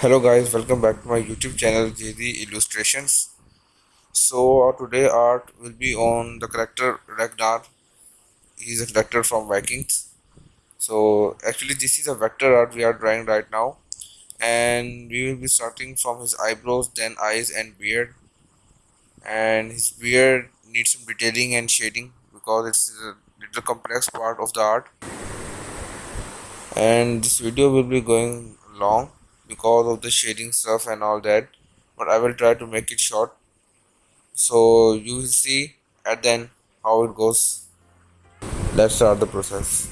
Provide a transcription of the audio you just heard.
Hello guys, welcome back to my YouTube channel JD Illustrations. So uh, today art will be on the character Ragnar. He's a character from Vikings. So actually this is a vector art we are drawing right now and we will be starting from his eyebrows then eyes and beard and his beard needs some detailing and shading because it's a little complex part of the art and this video will be going long because of the shading stuff and all that but I will try to make it short. So you will see at then how it goes. Let's start the process